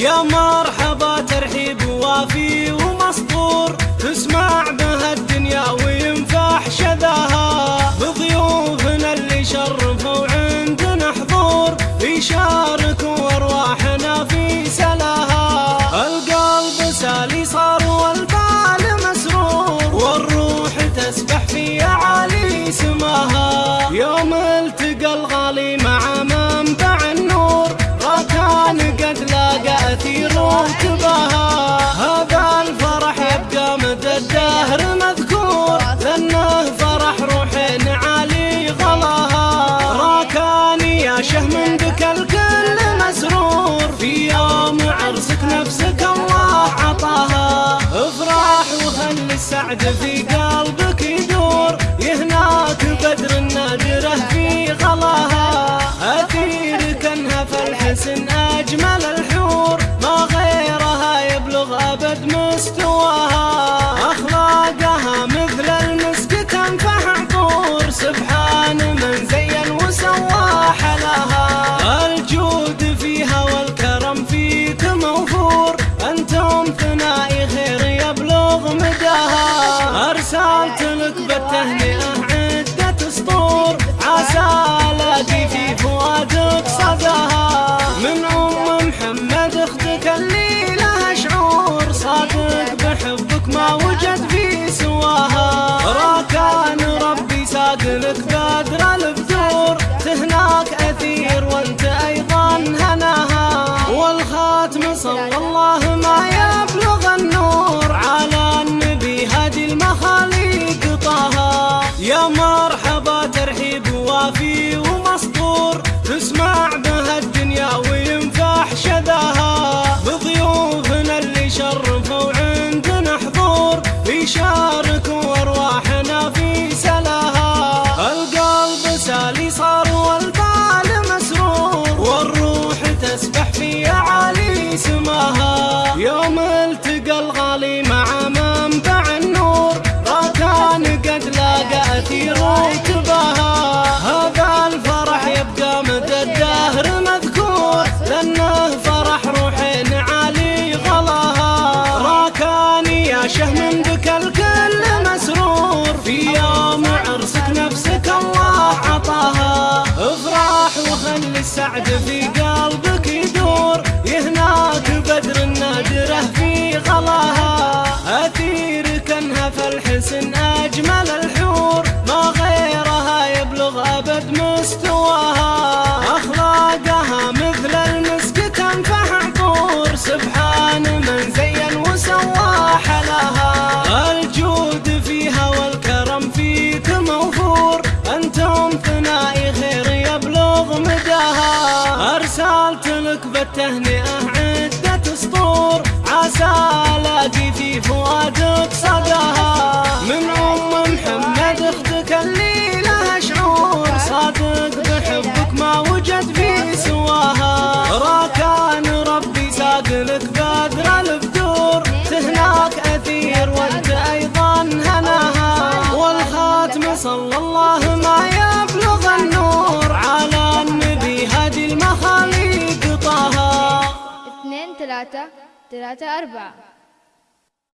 Ya بعد في قلبي عقب التهنئة عدة سطور. عسى الاقي في فؤادك صداها. من أم محمد أختك اللي لها شعور. صادق بحبك ما وجد في سواها. راكان ربي ساقلك بدر البذور. تهناك أثير وأنت أيضا هناها. والخاتم صلى الله تسبح في عالي سما بعد في قلبك يدور يهناك بدر النادرة في غلاها. أثير كنها فالحسن أجمل الحسن. ركبة بالتهنئة عدة سطور. عسى الاقي في فؤادك صداها. من ام محمد أختك اللي لها شعور. صادق بحبك ما وجد في سواها. راكان ربي ساق لك بادر الفؤاد ثلاثة ثلاثة أربعة.